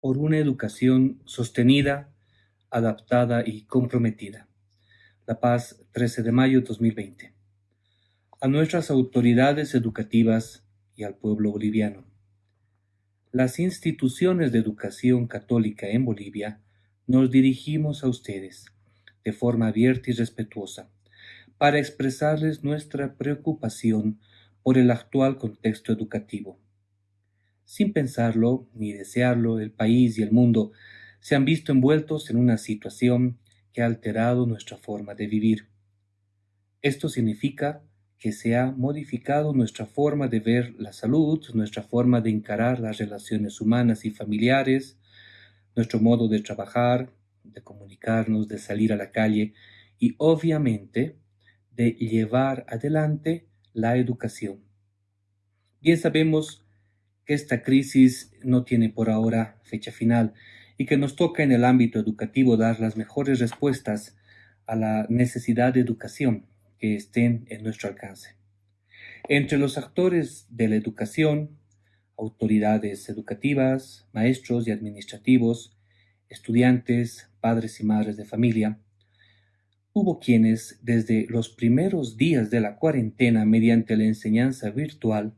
por una educación sostenida, adaptada y comprometida. La Paz, 13 de mayo 2020. A nuestras autoridades educativas y al pueblo boliviano. Las instituciones de educación católica en Bolivia nos dirigimos a ustedes de forma abierta y respetuosa para expresarles nuestra preocupación por el actual contexto educativo. Sin pensarlo ni desearlo, el país y el mundo se han visto envueltos en una situación que ha alterado nuestra forma de vivir. Esto significa que se ha modificado nuestra forma de ver la salud, nuestra forma de encarar las relaciones humanas y familiares, nuestro modo de trabajar, de comunicarnos, de salir a la calle y obviamente de llevar adelante la educación. Bien sabemos que esta crisis no tiene por ahora fecha final y que nos toca en el ámbito educativo dar las mejores respuestas a la necesidad de educación que estén en nuestro alcance. Entre los actores de la educación, autoridades educativas, maestros y administrativos, estudiantes, padres y madres de familia, Hubo quienes, desde los primeros días de la cuarentena mediante la enseñanza virtual,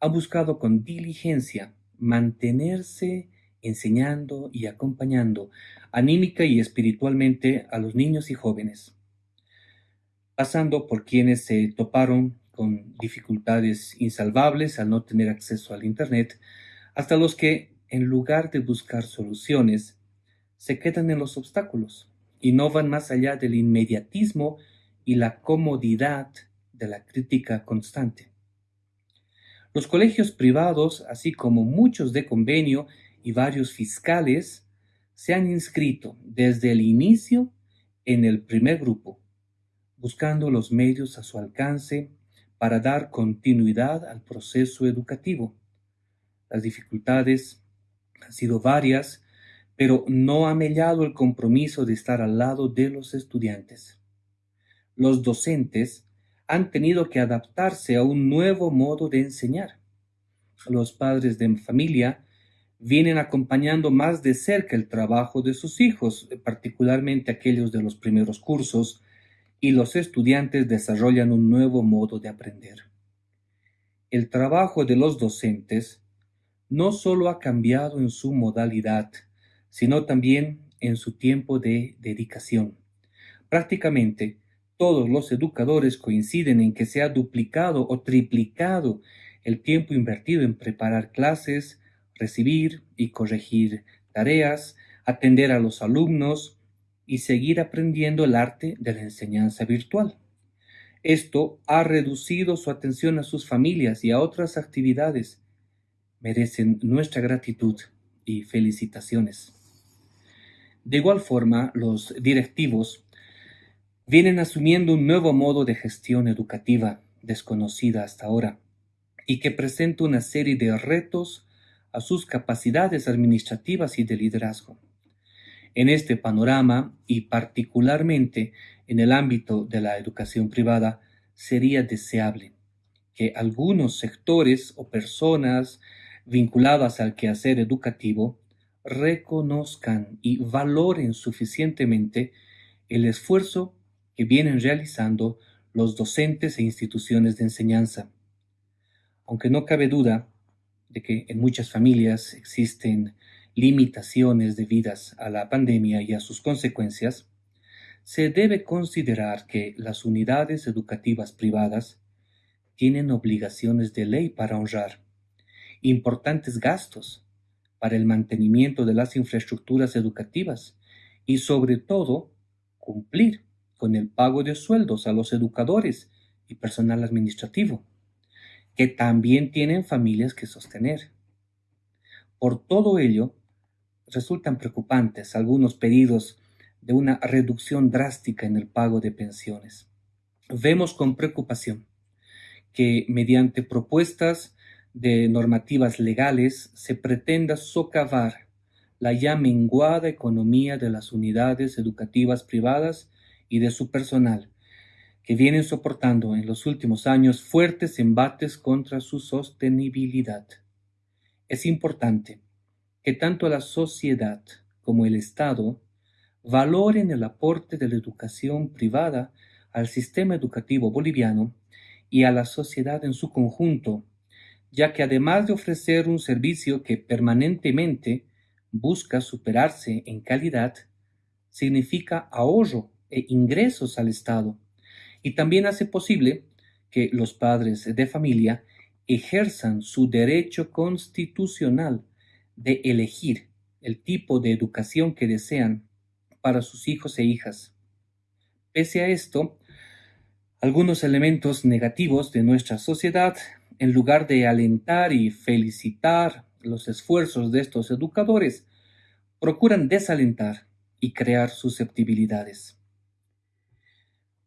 han buscado con diligencia mantenerse enseñando y acompañando anímica y espiritualmente a los niños y jóvenes, pasando por quienes se toparon con dificultades insalvables al no tener acceso al Internet, hasta los que, en lugar de buscar soluciones, se quedan en los obstáculos y no van más allá del inmediatismo y la comodidad de la crítica constante. Los colegios privados, así como muchos de convenio y varios fiscales, se han inscrito desde el inicio en el primer grupo, buscando los medios a su alcance para dar continuidad al proceso educativo. Las dificultades han sido varias pero no ha mellado el compromiso de estar al lado de los estudiantes. Los docentes han tenido que adaptarse a un nuevo modo de enseñar. Los padres de familia vienen acompañando más de cerca el trabajo de sus hijos, particularmente aquellos de los primeros cursos, y los estudiantes desarrollan un nuevo modo de aprender. El trabajo de los docentes no solo ha cambiado en su modalidad, sino también en su tiempo de dedicación. Prácticamente todos los educadores coinciden en que se ha duplicado o triplicado el tiempo invertido en preparar clases, recibir y corregir tareas, atender a los alumnos y seguir aprendiendo el arte de la enseñanza virtual. Esto ha reducido su atención a sus familias y a otras actividades. Merecen nuestra gratitud y felicitaciones. De igual forma, los directivos vienen asumiendo un nuevo modo de gestión educativa desconocida hasta ahora y que presenta una serie de retos a sus capacidades administrativas y de liderazgo. En este panorama, y particularmente en el ámbito de la educación privada, sería deseable que algunos sectores o personas vinculadas al quehacer educativo reconozcan y valoren suficientemente el esfuerzo que vienen realizando los docentes e instituciones de enseñanza. Aunque no cabe duda de que en muchas familias existen limitaciones debidas a la pandemia y a sus consecuencias, se debe considerar que las unidades educativas privadas tienen obligaciones de ley para honrar, importantes gastos para el mantenimiento de las infraestructuras educativas y sobre todo cumplir con el pago de sueldos a los educadores y personal administrativo, que también tienen familias que sostener. Por todo ello, resultan preocupantes algunos pedidos de una reducción drástica en el pago de pensiones. Vemos con preocupación que mediante propuestas de normativas legales se pretenda socavar la ya menguada economía de las unidades educativas privadas y de su personal, que vienen soportando en los últimos años fuertes embates contra su sostenibilidad. Es importante que tanto la sociedad como el Estado valoren el aporte de la educación privada al sistema educativo boliviano y a la sociedad en su conjunto, ya que además de ofrecer un servicio que permanentemente busca superarse en calidad, significa ahorro e ingresos al Estado y también hace posible que los padres de familia ejerzan su derecho constitucional de elegir el tipo de educación que desean para sus hijos e hijas. Pese a esto, algunos elementos negativos de nuestra sociedad, en lugar de alentar y felicitar los esfuerzos de estos educadores, procuran desalentar y crear susceptibilidades.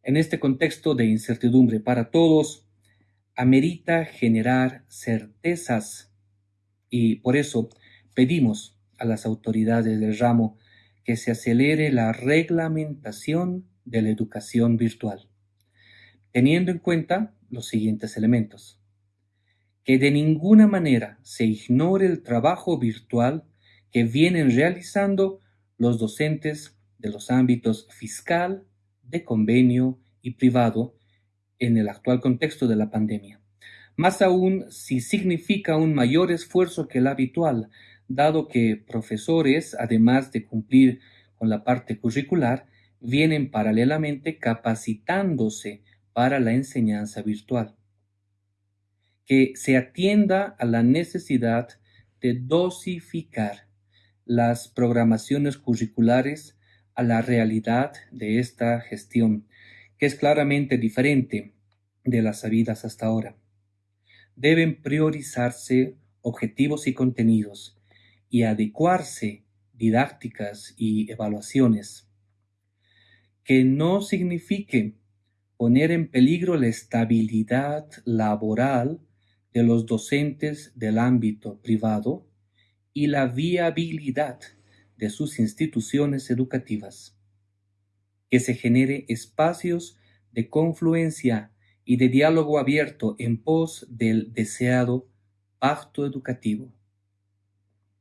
En este contexto de incertidumbre para todos, amerita generar certezas y por eso pedimos a las autoridades del ramo que se acelere la reglamentación de la educación virtual, teniendo en cuenta los siguientes elementos. Que de ninguna manera se ignore el trabajo virtual que vienen realizando los docentes de los ámbitos fiscal, de convenio y privado en el actual contexto de la pandemia. Más aún si significa un mayor esfuerzo que el habitual, dado que profesores, además de cumplir con la parte curricular, vienen paralelamente capacitándose para la enseñanza virtual. Que se atienda a la necesidad de dosificar las programaciones curriculares a la realidad de esta gestión, que es claramente diferente de las sabidas hasta ahora. Deben priorizarse objetivos y contenidos y adecuarse didácticas y evaluaciones, que no signifique poner en peligro la estabilidad laboral de los docentes del ámbito privado y la viabilidad de sus instituciones educativas. Que se genere espacios de confluencia y de diálogo abierto en pos del deseado pacto educativo.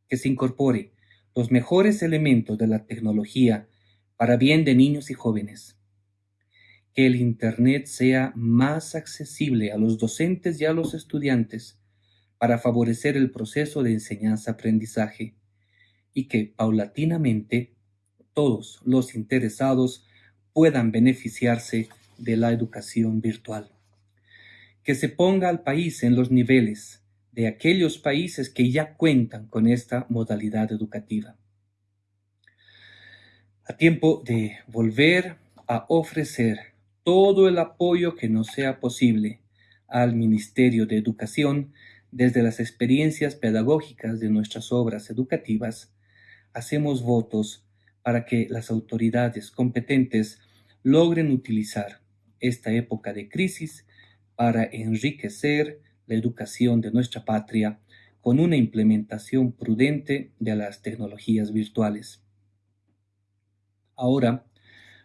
Que se incorpore los mejores elementos de la tecnología para bien de niños y jóvenes. Que el Internet sea más accesible a los docentes y a los estudiantes para favorecer el proceso de enseñanza-aprendizaje y que paulatinamente todos los interesados puedan beneficiarse de la educación virtual. Que se ponga al país en los niveles de aquellos países que ya cuentan con esta modalidad educativa. A tiempo de volver a ofrecer todo el apoyo que nos sea posible al Ministerio de Educación desde las experiencias pedagógicas de nuestras obras educativas, hacemos votos para que las autoridades competentes logren utilizar esta época de crisis para enriquecer la educación de nuestra patria con una implementación prudente de las tecnologías virtuales. Ahora,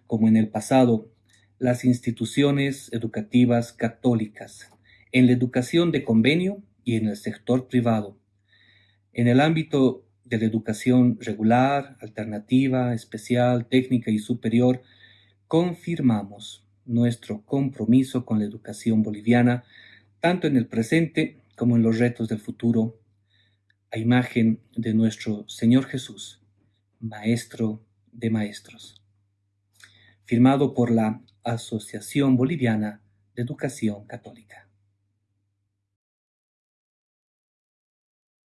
como en el pasado, las instituciones educativas católicas en la educación de convenio y en el sector privado. En el ámbito de la educación regular, alternativa, especial, técnica y superior, confirmamos nuestro compromiso con la educación boliviana, tanto en el presente como en los retos del futuro, a imagen de nuestro Señor Jesús, Maestro de Maestros. Firmado por la Asociación Boliviana de Educación Católica.